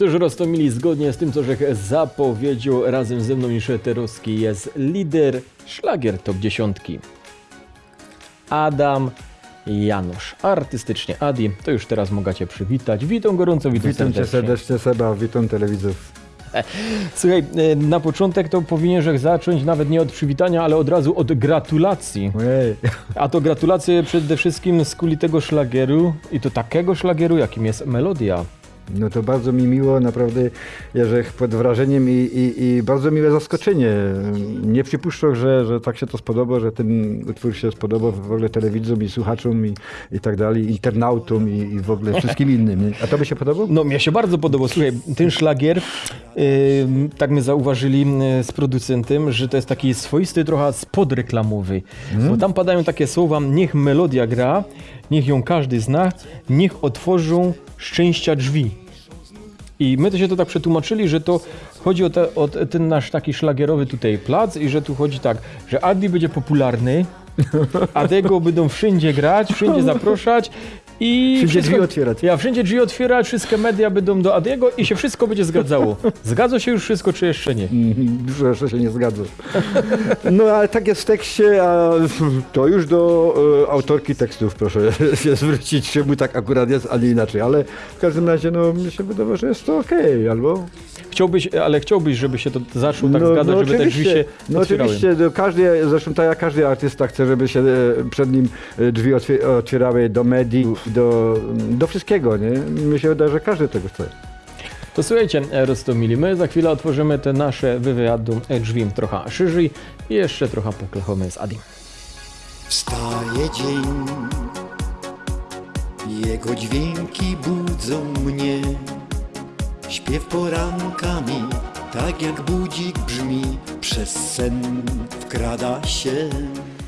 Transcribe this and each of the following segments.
Już roztomili zgodnie z tym, co Żech zapowiedział razem ze mną niż Eterowski jest lider szlagier top 10. Adam Janusz. Artystycznie Adi, to już teraz mogę przywitać. Witam gorąco, witam, Witam cię serdecznie Seba, witam telewidzów. Słuchaj, e, na początek to powinien Żech zacząć nawet nie od przywitania, ale od razu od gratulacji. Ojej. A to gratulacje przede wszystkim z kuli tego szlagieru i to takiego szlagieru, jakim jest melodia. No to bardzo mi miło, naprawdę Jerzech pod wrażeniem i, i, i bardzo miłe zaskoczenie. Nie przypuszczał, że, że tak się to spodoba, że ten utwór się spodoba w ogóle telewidzom i słuchaczom i, i tak dalej, internautom i, i w ogóle wszystkim innym. A to by się podobał? No, mnie się bardzo podobał. Słuchaj, ten szlagier, yy, tak my zauważyli yy, z producentem, że to jest taki swoisty trochę spod reklamowy. Bo tam padają takie słowa, niech melodia gra, niech ją każdy zna, niech otworzą szczęścia drzwi. I my to się to tak przetłumaczyli, że to chodzi o, te, o te- ten nasz taki szlagierowy tutaj plac i że tu chodzi tak, że Adi będzie popularny, a tego będą wszędzie grać, wszędzie zapraszać i Wszędzie drzwi otwierać. Ja wszędzie drzwi otwierać, wszystkie media będą do Adiego i się wszystko będzie zgadzało. Zgadza się już wszystko, czy jeszcze nie? Mhm, Dużo jeszcze się nie zgadza. No ale tak jest w tekście, a to już do e, autorki tekstów proszę się zwrócić, czemu tak akurat jest, a nie inaczej. Ale w każdym razie no mi się wydaje, że jest to okej, albo Chciałbyś, ale chciałbyś, żeby się to zaczął tak zgadzać, żeby te drzwi się no otwierały. oczywiście, no, każdy, zresztą tak jak każdy artysta chce, żeby się e, przed nim e, drzwi otwie- otwierały do mediów, do, do wszystkiego, nie? Mi się wydaje, że każdy tego chce. To słuchajcie, Rostomili, my za chwilę otworzymy te nasze wywiadu e, drzwi trochę szerzej i jeszcze trochę poklechamy z Adim. Wstaje dzień, jego dźwięki budzą mnie. Śpiew porankami, tak jak budzik brzmi, przez sen wkrada się.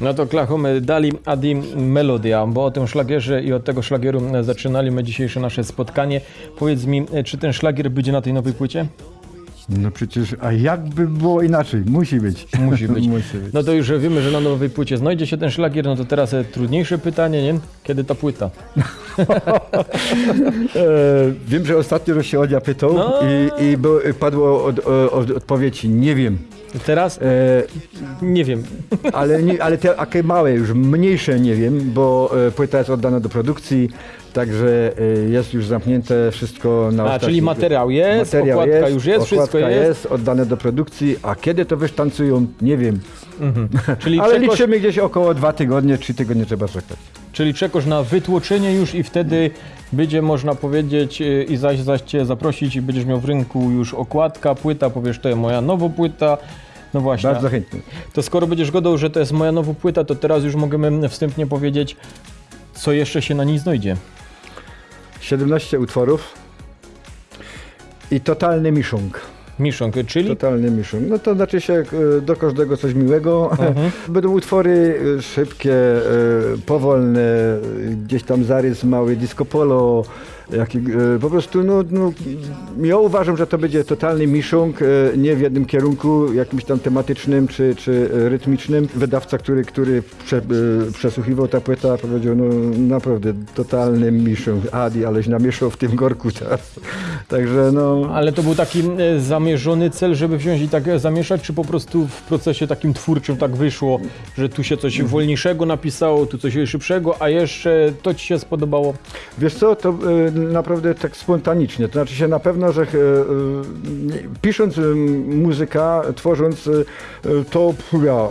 No to klachamy dali Adim Melodia, bo o tym szlagierze i od tego szlagieru e, zaczynaliśmy dzisiejsze nasze spotkanie. Powiedz mi, e, czy ten szlagier będzie na tej nowej płycie? No przecież, a jakby było inaczej? Musi być. Musi być. Musi być. No to już wiemy, że na nowej płycie znajdzie się ten szlagier, no to teraz e, trudniejsze pytanie, nie? Kiedy ta płyta? E, wiem, że ostatnio że się Odia pytał No. i, i było, padło od, od, odpowiedź nie wiem. Teraz? E, Nie wiem. ale, nie, ale te takie małe, już mniejsze nie wiem, bo e, płyta jest oddana do produkcji, także e, jest już zamknięte wszystko na A, ostatni- czyli materiał jest, Materiał okładka już jest, wszystko okładka jest. oddane do produkcji, a kiedy to wysztancują, nie wiem. Czyli Ale liczymy gdzieś około dwa tygodnie, trzy tygodnie trzeba czekać. Czyli czekasz na wytłoczenie już i wtedy będzie można powiedzieć yy, i zaś, zaś cię zaprosić i będziesz miał w rynku już okładka, płyta, powiesz to jest moja nowa płyta. No właśnie. Bardzo chętnie. To skoro będziesz godał, że to jest moja nowa płyta, to teraz już możemy wstępnie powiedzieć, co jeszcze się na niej znajdzie. 17 utworów i totalny miszung. Miszonk, czyli Totalny miszung. No to znaczy się e, do każdego coś miłego. Mhm. Będą utwory e, szybkie, e, powolne, gdzieś tam zarys mały, disco polo. E, po prostu, no, no, ja uważam, że to będzie totalny miszung, e, nie w jednym kierunku, jakimś tam tematycznym czy, czy rytmicznym. Wydawca, który, który prze, e, przesłuchiwał tę płytę, powiedział, no naprawdę totalny miszung. Adi, aleś namieszał w tym gorku teraz. Także no... Ale to był taki zamierzony cel, żeby wziąć i tak zamieszać, czy po prostu w procesie takim twórczym tak wyszło, że tu się coś wolniejszego napisało, tu coś szybszego, a jeszcze to ci się spodobało? Wiesz co, to naprawdę tak spontanicznie. To znaczy się na pewno, że e, e, pisząc e, muzyka, tworząc to, ja,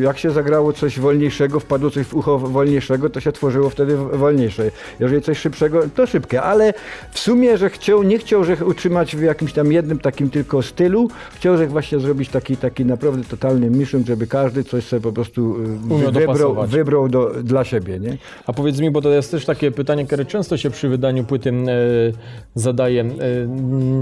jak się zagrało coś wolniejszego, wpadło coś w ucho wolniejszego, to się tworzyło wtedy wolniejsze. Jeżeli coś szybszego, to szybkie. Ale w sumie, że chciał, nie chciał, że utrzymać w jakimś tam jednym takim tylko stylu, chciał, że właśnie zrobić taki, taki naprawdę totalny mission, żeby każdy coś sobie po prostu wybrał, wybrał do, dla siebie, nie? A powiedz mi, bo to jest też takie pytanie, które często się przy wydaniu płyty e, zadaje. E,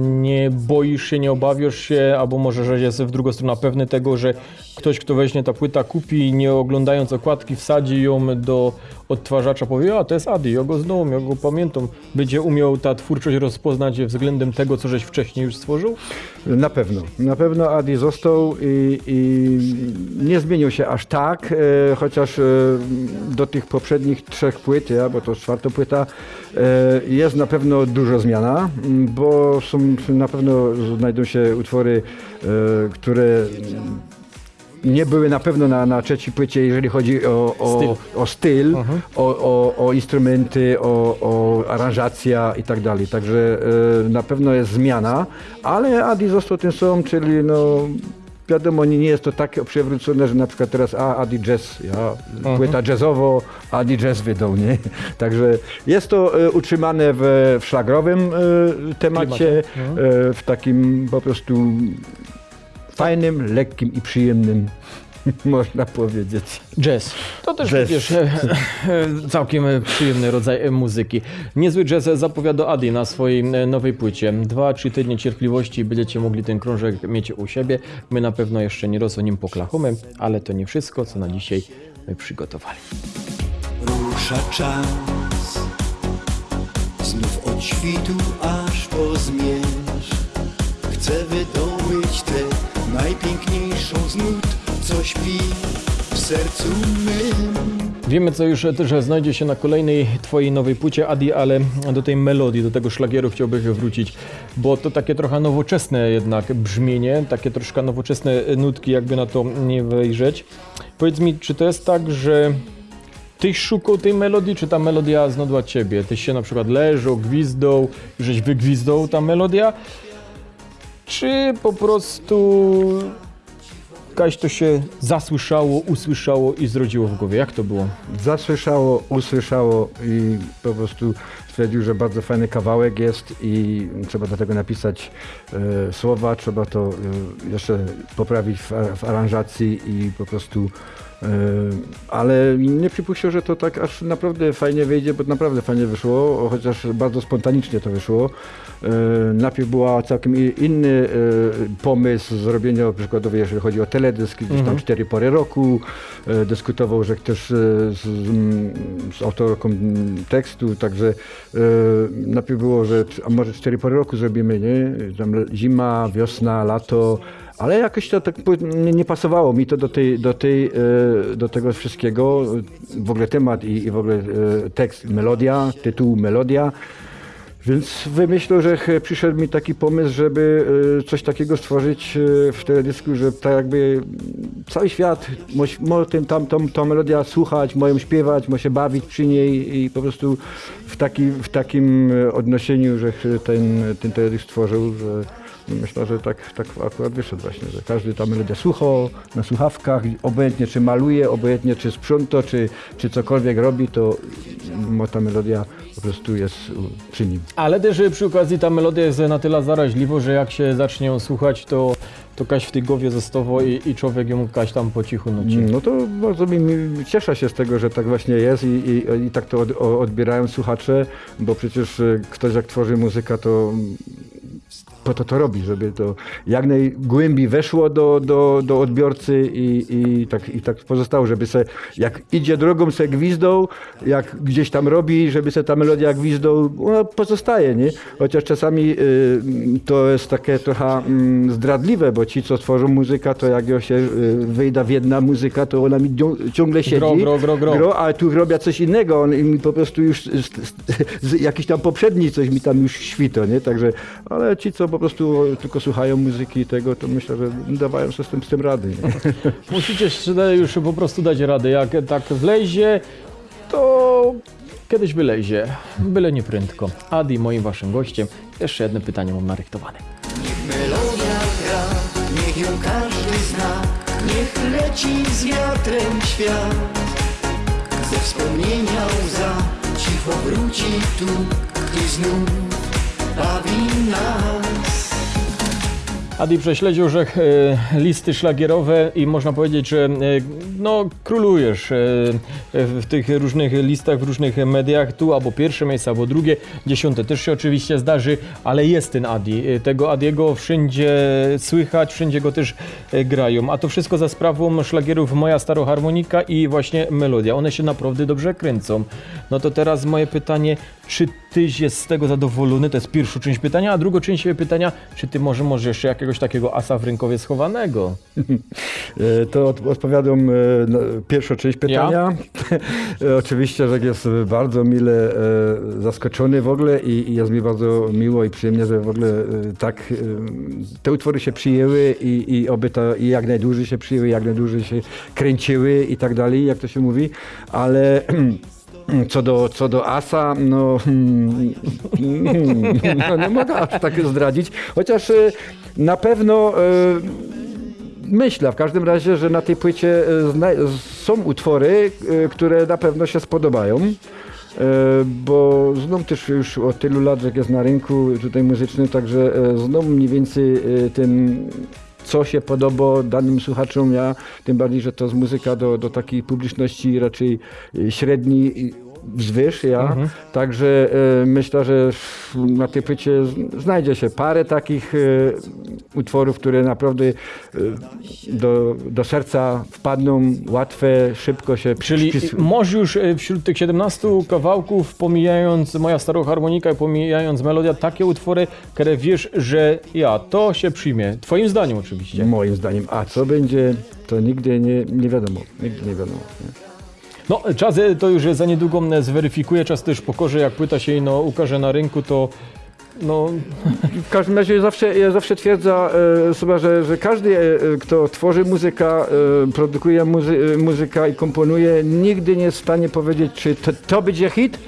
nie boisz się, nie obawiasz się, albo może, że jest w drugą stronę pewny tego, że ktoś, kto weźmie ta płyta, kupi, nie oglądając okładki, wsadzi ją do odtwarzacza, powie, a to jest Adi, ja go znam, ja go pamiętam. Będzie umiał ta twórczość rozpoznać względem tego, co żeś wcześniej już stworzył? Na pewno. Na pewno Adi został i, i nie zmienił się aż tak, e, chociaż e, do tych poprzednich trzech płyt, ja, bo to czwarta płyta, e, jest na pewno dużo zmiana, m, bo są na pewno znajdą się utwory, e, które nie były na pewno na, na trzeciej płycie, jeżeli chodzi o, o Styl. styl, o, styl o, o, o instrumenty, o, o aranżacja i tak dalej. Także e, na pewno jest zmiana, ale Adi został tym samym, czyli no wiadomo, nie jest to tak przewrócone, że na przykład teraz a Adi Jazz, ja, płyta jazzowo, Adi Jazz wydał, nie? Także jest to e, utrzymane w, w szlagrowym e, temacie, e, w takim po prostu fajnym, lekkim i przyjemnym, można powiedzieć. Jazz. To też Jazz. wiesz, e, e, całkiem przyjemny rodzaj e, muzyki. Niezły jazz zapowiada Adi na swojej nowej płycie. Dwa, trzy tygodnie cierpliwości i będziecie mogli ten krążek mieć u siebie. My na pewno jeszcze nie roz o nim poklachamy, ale to nie wszystko, co na dzisiaj my przygotowali. Rusza czas Znów od świtu aż po zmierzch Chcę wydobyć tę najpiękniejszą z nut Co śpi w sercu mym Wiemy, co już też znajdzie się na kolejnej twojej nowej płycie, Adi, ale do tej melodii, do tego szlagieru chciałbym wrócić, bo to takie trochę nowoczesne jednak brzmienie, takie troszkę nowoczesne nutki, jakby na to nie wejrzeć. Powiedz mi, czy to jest tak, że Tyś szukał tej melodii, czy ta melodia znodła ciebie? Tyś się na przykład leżał, gwizdał, żeś wygwizdał ta melodia? Czy po prostu jakaś to się zasłyszało, usłyszało i zrodziło w głowie? Jak to było? Zasłyszało, usłyszało i po prostu stwierdził, że bardzo fajny kawałek jest i trzeba do tego napisać e, słowa, trzeba to e, jeszcze poprawić w, w aranżacji i po prostu e, ale nie przypuścił, że to tak aż naprawdę fajnie wyjdzie, bo naprawdę fajnie wyszło, chociaż bardzo spontanicznie to wyszło. Najpierw była całkiem inny pomysł zrobienia przykładowo, jeżeli chodzi o teledysk, gdzieś tam cztery pory roku. Dyskutował, że też z, mm, z autorką tekstu, także najpierw było, że a może cztery pory roku zrobimy, nie? Tam zima, wiosna, lato. Ale jakoś to tak nie, nie pasowało mi to do, tej, do, tej, e, do tego wszystkiego. W ogóle temat i, i w ogóle e, tekst, melodia, tytuł, melodia. Więc wymyślał, że przyszedł mi taki pomysł, żeby e, coś takiego stworzyć e, w teledysku, że tak jakby cały świat może tym, tam, tą, melodia słuchać, moją śpiewać, może się bawić przy niej i po prostu w, taki, w takim e, odnosieniu, że ten, ten teledysk stworzył, że myślę, że tak, tak akurat wyszedł właśnie, że każdy ta melodia słuchał na słuchawkach, obojętnie czy maluje, obojętnie czy sprząta, czy, czy cokolwiek robi, to mm, ta melodia po prostu jest przy nim. Ale też y, przy okazji ta melodia jest na tyle zaraźliwa, że jak się zacznie ją słuchać, to, to kaś w tej głowie zostało i, i człowiek ją kaś tam po cichu nuci. No to bardzo mi, mi cieszę się z tego, że tak właśnie jest i, i, i tak to od, odbierają słuchacze, bo przecież e, ktoś jak tworzy muzykę, to po to to robi, żeby to jak najgłębiej weszło do, do, do odbiorcy i, i, tak, i tak pozostało, żeby se, jak idzie drogą se gwizdą, jak gdzieś tam robi, żeby se ta melodia gwizdą, ona pozostaje, nie? Chociaż czasami y, to jest takie trochę mm, zdradliwe, bo ci, co tworzą muzykę, to jak ją się y, wyjda w jedna muzyka, to ona mi ciągle siedzi. Gro, gro, gro, gro. gro ale tu robię coś innego, on mi po prostu już z, z, z, jakiś tam poprzedni coś mi tam już świto, nie? Także, ale ci, co po prostu tylko słuchają muzyki i tego, to myślę, że dawają sobie z tym, z tym rady. Nie? Musicie już po prostu dać radę. Jak tak wlezie, to kiedyś wylezie. Byle nie prędko. Adi, moim waszym gościem. Jeszcze jedno pytanie mam narychtowane. Niech melodia gra, niech ją każdy zna Niech leci z wiatrem świat Ze wspomnienia łza cicho wróci tu I znów baví nás. Adi prześledził, że e, listy szlagierowe i można powiedzieć, że e, no, królujesz e, w tych różnych listach, w różnych mediach, tu albo pierwsze miejsce, albo drugie, dziesiąte też się oczywiście zdarzy, ale jest ten Adi. Tego Adiego wszędzie słychać, wszędzie go też grają, a to wszystko za sprawą szlagierów Moja Staroharmonika i właśnie Melodia. One się naprawdę dobrze kręcą. No to teraz moje pytanie, czy tyś jest z tego zadowolony? To jest pierwsza część pytania, a druga część pytania, czy ty może możesz jeszcze jakiegoś takiego asa w rękowie schowanego? E, To od, odpowiadam e, na pierwszą część pytania. E, Oczywiście, że jest bardzo mile zaskoczony w ogóle i, i jest mi bardzo miło i przyjemnie, że w ogóle tak te utwory się przyjęły i, i oby to i jak najdłużej się przyjęły, jak najdłużej się kręciły i tak dalej, jak to się mówi, ale co do, co do Asa, no, hmm, hmm, no nie mogę aż tak zdradzić, chociaż na pewno e, Myślę w każdym razie, że na tej płycie e, są utwory, e, które na pewno się spodobają. Bo znam też już od tylu lat, że jest na rynku tutaj muzycznym, także znam mniej więcej ten, co się podoba danym słuchaczom. Ja tym bardziej, że to jest muzyka do, do takiej publiczności raczej średniej wzwyż, ja. Także e, myślę, że na tej płycie znajdzie się parę takich e, utworów, które naprawdę e, do, do serca wpadną, łatwe, szybko się Czyli przypis- może już wśród tych 17 kawałków, pomijając Moja Staroharmonika i pomijając Melodia, takie utwory, które wiesz, że ja, to się przyjmie. Twoim zdaniem oczywiście. Moim zdaniem. A co będzie, to nigdy nie, nie wiadomo. Nigdy nie wiadomo. Nie? No, czas to już za niedługo m, zweryfikuje, czas też pokorze, jak płyta się no, ukaże na rynku, to no, W każdym razie zawsze, ja zawsze twierdzę e, że, że każdy, e, e, kto tworzy muzykę, e, produkuje muzy, e, muzykę i komponuje, nigdy nie jest w stanie powiedzieć, czy to, to będzie hit.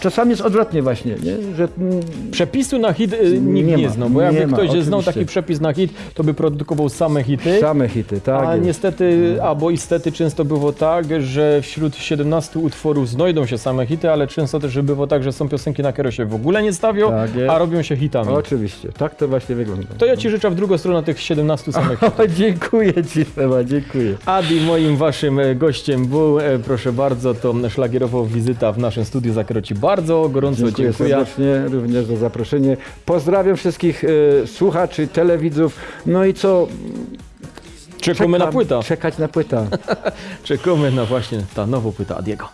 Czasami jest odwrotnie właśnie, nie? że mm, przepisu na hit e, nikt nie, Nie ma, znał, bo jakby nie ma, ktoś znał oczywiście. taki przepis na hit, to by produkował same hity. same hity, tak. A jest. niestety, albo istety często było tak, że wśród 17 utworów znajdą się same hity, ale często też było tak, że są piosenki, na które się w ogóle nie stawią, Tak a robią się hitami. Oczywiście, tak to właśnie wygląda. To ja Ci życzę w drugą stronę tych 17 samych hitów. O, dziękuję Ci, Seba, dziękuję. Adi moim waszym e, gościem był, e, proszę bardzo, to szlagierowa wizyta w naszym studiu, za którą Ci bardzo gorąco Dziękuję, dziękuję. serdecznie również za zaproszenie. Pozdrawiam wszystkich e, słuchaczy, telewidzów. No i co? Czekamy na Czekam- płytę. Czekać na płytę. Czekamy na właśnie ta nowa płyta Adiego.